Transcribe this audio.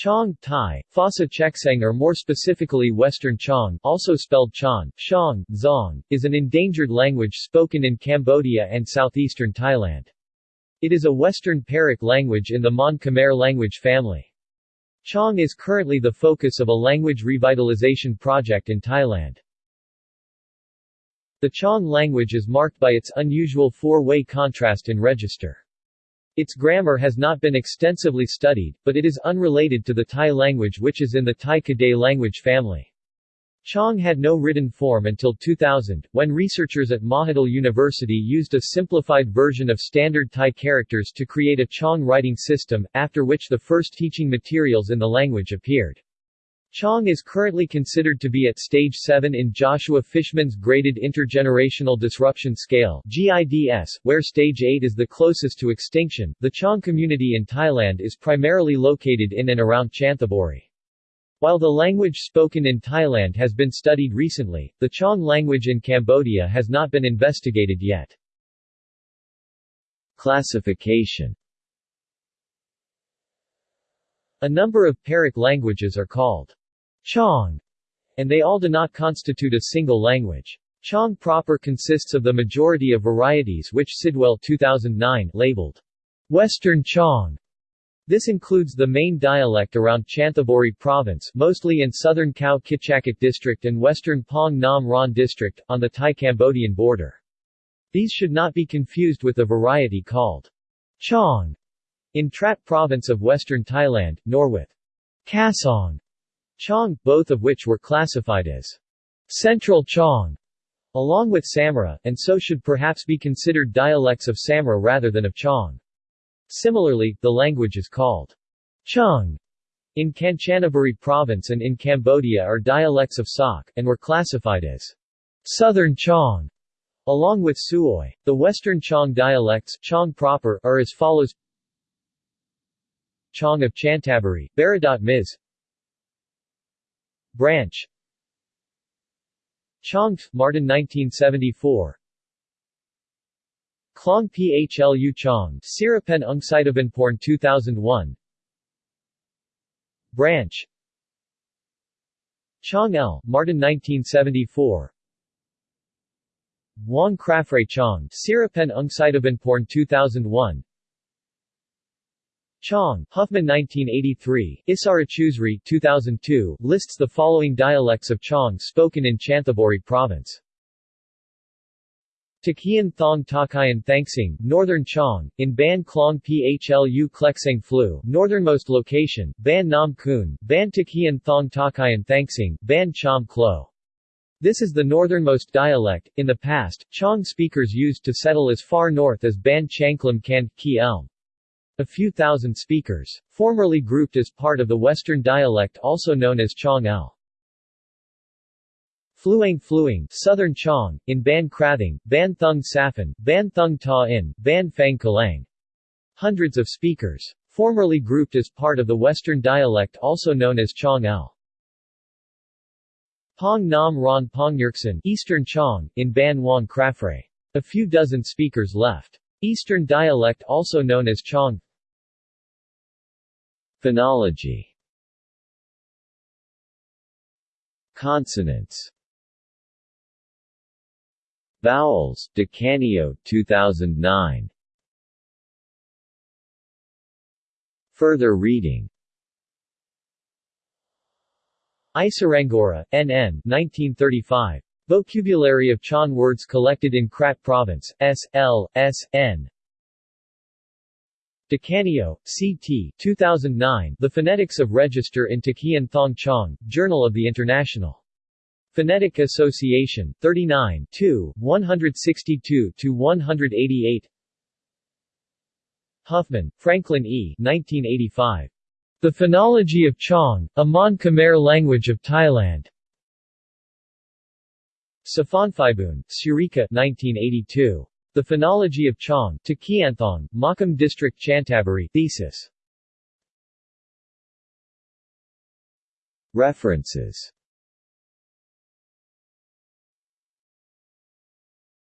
Chong, Thai, Phasa Cheksang or more specifically Western Chong also spelled Chan, Shang, Zong, is an endangered language spoken in Cambodia and southeastern Thailand. It is a Western Pearic language in the Mon Khmer language family. Chong is currently the focus of a language revitalization project in Thailand. The Chong language is marked by its unusual four-way contrast in register. Its grammar has not been extensively studied, but it is unrelated to the Thai language which is in the Thai Kadai language family. Chong had no written form until 2000, when researchers at Mahidol University used a simplified version of standard Thai characters to create a Chong writing system, after which the first teaching materials in the language appeared. Chong is currently considered to be at stage 7 in Joshua Fishman's Graded Intergenerational Disruption Scale GIDS, where stage 8 is the closest to extinction. The Chong community in Thailand is primarily located in and around Chanthaburi. While the language spoken in Thailand has been studied recently, the Chong language in Cambodia has not been investigated yet. Classification A number of Pearic languages are called Chong, and they all do not constitute a single language. Chong proper consists of the majority of varieties which Sidwell 2009 labeled Western Chong. This includes the main dialect around Chanthaburi province mostly in southern Khao Khitchakut district and western Pong Nam Ron district, on the Thai-Cambodian border. These should not be confused with the variety called Chong in Trat province of western Thailand, nor with Kasong Chong, both of which were classified as Central Chong, along with Samra, and so should perhaps be considered dialects of Samra rather than of Chong. Similarly, the language is called Chung in Kanchanaburi province and in Cambodia are dialects of Sok, and were classified as Southern Chong, along with Suoi. The Western Chong dialects Chong proper, are as follows Chong of Chantaburi, Baradot Miz Branch Chong, Martin 1974 Klong Phlu Chong, Sirapen Porn 2001 Branch Chong L, Martin 1974 Wong Krafre Chong, Sirapen Porn 2001 Chong, Huffman 1983, Isarachusri 2002, lists the following dialects of Chong spoken in Chanthaburi province. Takian Thong Takayan Thangsing, Northern Chong, in Ban Klong Phlu Klekseng Flu, northernmost location, Ban Nam Kun, Ban Takian Thong Takayan Thangsing, Ban Cham Klo. This is the northernmost dialect. In the past, Chong speakers used to settle as far north as Ban Changklam Kan, Ki Elm. A few thousand speakers. Formerly grouped as part of the Western dialect also known as Chong L. Fluang Fluang, Southern Chong, in Ban Krathing, Ban Thung Safan, Ban Thung Ta In, Ban Phang Kalang. Hundreds of speakers. Formerly grouped as part of the Western dialect also known as Chong L. Pong Nam Ron Pongyurksan, Eastern Chong, in Ban Wang Krafre. A few dozen speakers left. Eastern dialect also known as Chong Phonology Consonants Vowels, DiCanio 2009. Further reading Isarangora, N.N. 1935. Vocabulary of Chon words collected in Krat Province, S. L. S. N. DiCanio, C.T. 2009 The Phonetics of Register in Takian Thong Chong, Journal of the International Phonetic Association, 39 162-188 Huffman, Franklin E. 1985. The Phonology of Chong, a Mon Khmer language of Thailand. Saphonphibun, Surika 1982. The Phonology of Chong, Takianthong, Makam District Chantaburi thesis. References